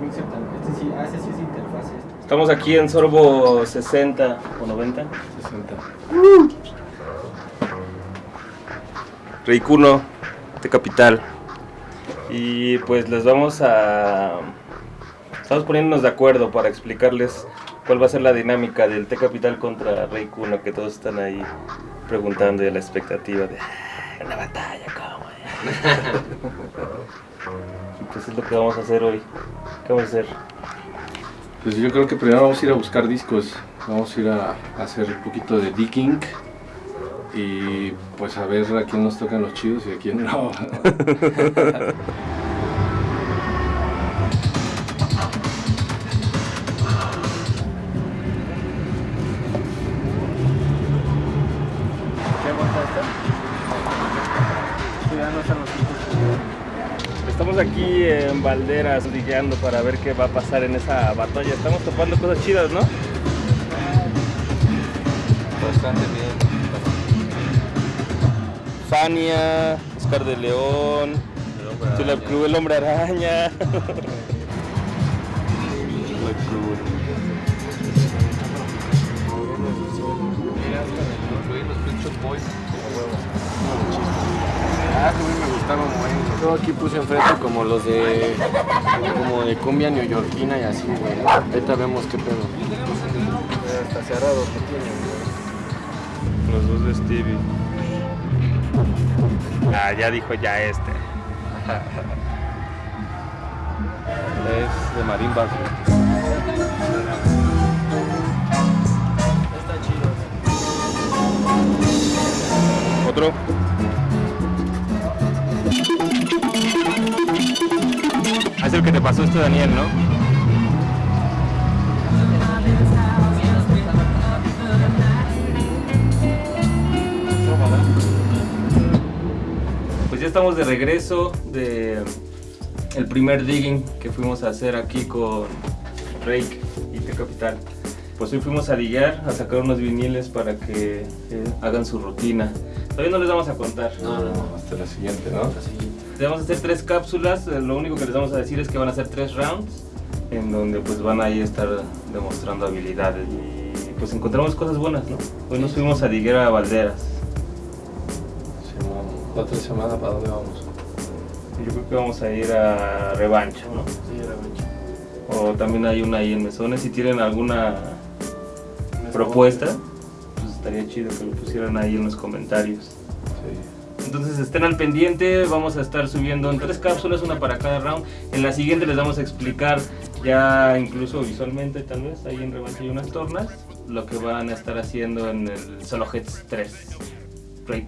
mixer también. Este sí, ah, ese sí es interfaz. Este. Estamos aquí en Sorbo 60 o 90. 60. Reikuno de Capital. Y pues les vamos a... Estamos poniéndonos de acuerdo para explicarles cuál va a ser la dinámica del T Capital contra Reikuno, que todos están ahí preguntando y la expectativa de "Ah, una batalla, ¿cómo? y pues es lo que vamos a hacer hoy. ¿Qué vamos a hacer? Pues yo creo que primero vamos a ir a buscar discos. Vamos a ir a, a hacer un poquito de digging. Y pues a ver a quién nos tocan los chidos y a quién no. ¿Qué aguanta esta? Esto ya no están los tipos. Estamos aquí en Valderas ligueando para ver qué va a pasar en esa batalla. Estamos topando cosas chidas, ¿no? Bastante bien. Fania, Oscar de León, Chula Club, el hombre araña. Cool. Los Boys. A mí me gustaron, güey. Yo aquí puse enfrente como los de. como de cumbia neoyorquina y así, güey. Ahorita vemos qué pedo. Hasta cerrado que tienen, güey. Los dos de Stevie. Ah, ya dijo ya este. Es de marimbas. güey. Está chido. Otro. Es el que te pasó este Daniel, ¿no? Pues ya estamos de regreso de el primer digging que fuimos a hacer aquí con Rake y T Capital. Pues hoy fuimos a diguear, a sacar unos viniles para que eh, hagan su rutina. Todavía no les vamos a contar. No, no, no. Hasta la siguiente, ¿no? Así. Les vamos a hacer tres cápsulas, eh, lo único que les vamos a decir es que van a ser tres rounds, en donde pues van a ir a estar demostrando habilidades y pues encontramos cosas buenas, ¿no? Hoy nos fuimos a Diguera a Valderas, Simón, La otra semana, ¿para dónde vamos? yo creo que vamos a ir a Revancha, ¿no? Sí, era mucho. O también hay una ahí en Mesones, si tienen alguna propuesta, pues estaría chido que lo pusieran ahí en los comentarios. Sí. Entonces estén al pendiente, vamos a estar subiendo en tres cápsulas, una para cada round. En la siguiente les vamos a explicar ya incluso visualmente tal vez, ahí en revancha hay unas tornas, lo que van a estar haciendo en el Solo Heads 3. Break.